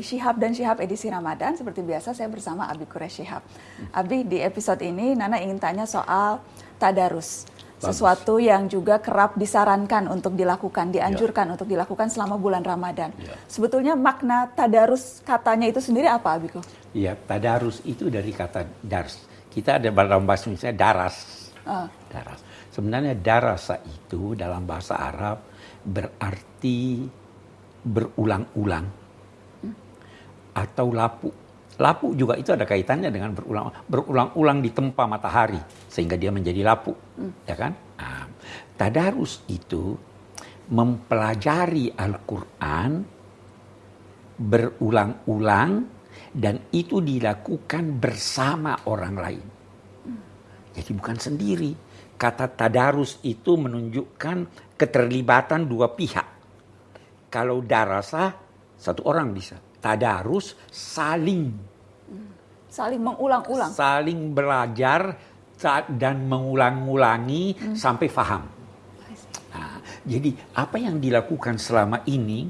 Syihab dan Syihab edisi Ramadan seperti biasa saya bersama Abi Kures Syihab. Abi di episode ini Nana ingin tanya soal tadarus. Sesuatu yang juga kerap disarankan untuk dilakukan, dianjurkan ya. untuk dilakukan selama bulan Ramadan. Ya. Sebetulnya makna tadarus katanya itu sendiri apa Abiku? Iya, tadarus itu dari kata dars. Kita ada dalam bahasa Indonesia daras. Uh. Daras. Sebenarnya darasa itu dalam bahasa Arab berarti berulang-ulang atau lapu. Lapu juga itu ada kaitannya dengan berulang berulang-ulang di tempat matahari sehingga dia menjadi lapu, hmm. ya kan? Nah, tadarus itu mempelajari Al-Qur'an berulang-ulang dan itu dilakukan bersama orang lain. Hmm. Jadi bukan sendiri. Kata tadarus itu menunjukkan keterlibatan dua pihak. Kalau darasa satu orang bisa tadarus saling. Saling mengulang-ulang. Saling belajar dan mengulang-ulangi hmm. sampai faham. Nah, jadi apa yang dilakukan selama ini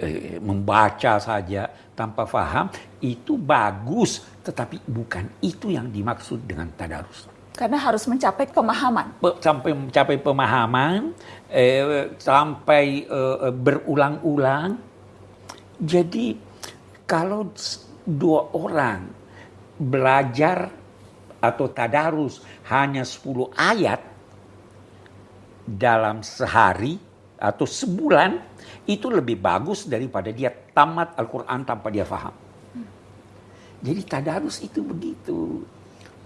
eh, membaca saja tanpa faham itu bagus. Tetapi bukan itu yang dimaksud dengan tadarus. Karena harus mencapai pemahaman. Sampai mencapai pemahaman eh, sampai eh, berulang-ulang. Jadi kalau dua orang belajar atau tadarus hanya 10 ayat dalam sehari atau sebulan itu lebih bagus daripada dia tamat Al-Quran tanpa dia faham. Jadi tadarus itu begitu.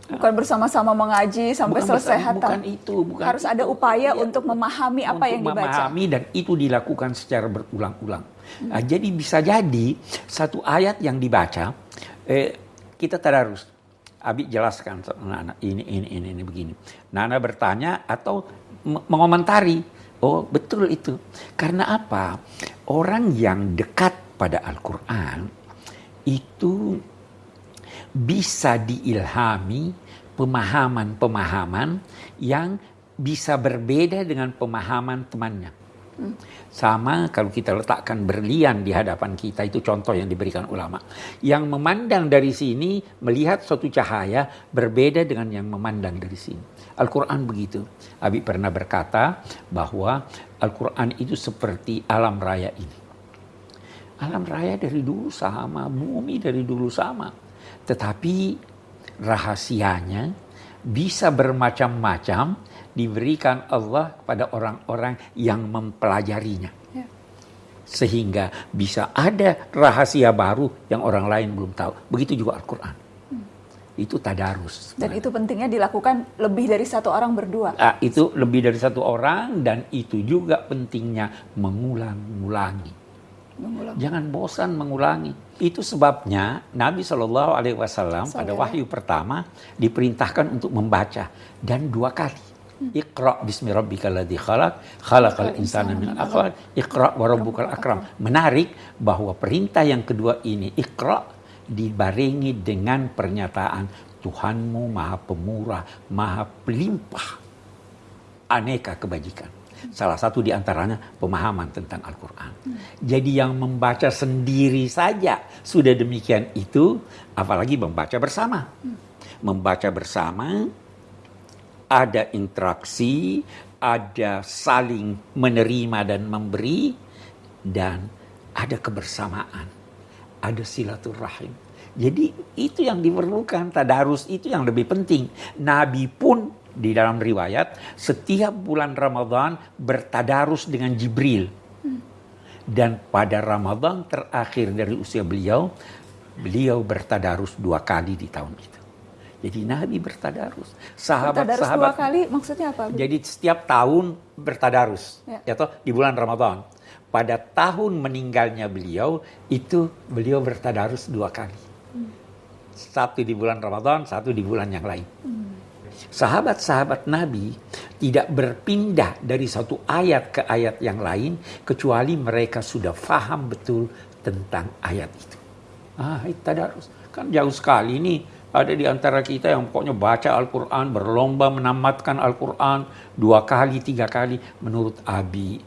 Bukan bersama-sama mengaji sampai bukan selesai hatam. Bukan itu, bukan Harus itu. ada upaya ya, untuk memahami apa yang dibaca. Memahami dan itu dilakukan secara berulang-ulang. Hmm. Nah, jadi bisa jadi satu ayat yang dibaca eh, kita tadarus. Abi jelaskan Nana ini ini ini ini begini. Nana bertanya atau mengomentari. Oh betul itu. Karena apa? Orang yang dekat pada Al-Quran itu bisa diilhami pemahaman-pemahaman yang bisa berbeda dengan pemahaman temannya. Sama kalau kita letakkan berlian di hadapan kita, itu contoh yang diberikan ulama. Yang memandang dari sini, melihat suatu cahaya berbeda dengan yang memandang dari sini. Al-Quran begitu. Abi pernah berkata bahwa Al-Quran itu seperti alam raya ini. Alam raya dari dulu sama, bumi dari dulu sama. Tetapi rahasianya bisa bermacam-macam diberikan Allah kepada orang-orang yang mempelajarinya. Ya. Sehingga bisa ada rahasia baru yang orang lain belum tahu. Begitu juga Al-Quran. Hmm. Itu tadarus. Dan itu pentingnya dilakukan lebih dari satu orang berdua. Nah, itu lebih dari satu orang dan itu juga pentingnya mengulang-ulangi. Mengulang. Jangan bosan mengulangi. Itu sebabnya Nabi Shallallahu Alaihi Wasallam pada wahyu pertama diperintahkan untuk membaca dan dua kali. Iqra bismi rabbikal ladzi khalaq, khalaqal insana min alaq, iqra wa rabbukal akram. Menarik bahwa perintah yang kedua ini Iqra dibarengi dengan pernyataan Tuhanmu Maha Pemurah, Maha Pelimpah aneka kebajikan. Salah satu di antaranya pemahaman tentang Al-Quran. Jadi yang membaca sendiri saja sudah demikian itu, apalagi membaca bersama. Membaca bersama ada interaksi, ada saling menerima dan memberi, dan ada kebersamaan, ada silaturahim. Jadi itu yang diperlukan, tadarus itu yang lebih penting. Nabi pun di dalam riwayat setiap bulan Ramadan bertadarus dengan Jibril. Dan pada Ramadan terakhir dari usia beliau, beliau bertadarus dua kali di tahun itu. Jadi Nabi bertadarus. Sahabat bertadarus sahabat, dua kali maksudnya apa? Jadi setiap tahun bertadarus. Ya. ya toh, di bulan Ramadan. Pada tahun meninggalnya beliau, itu beliau bertadarus dua kali. Hmm. Satu di bulan Ramadan, satu di bulan yang lain. Hmm. Sahabat-sahabat Nabi tidak berpindah dari satu ayat ke ayat yang lain kecuali mereka sudah faham betul tentang ayat itu. Ah, itu tadarus. Kan jauh sekali nih ada di antara kita yang pokoknya baca Al-Quran, berlomba menamatkan Al-Quran dua kali, tiga kali. Menurut Abi,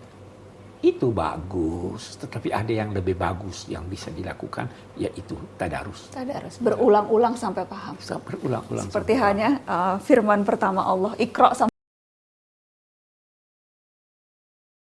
itu bagus, tetapi ada yang lebih bagus yang bisa dilakukan, yaitu tadarus. Tadarus, berulang-ulang sampai paham. Berulang-ulang. Seperti hanya uh, firman pertama Allah, ikro sampai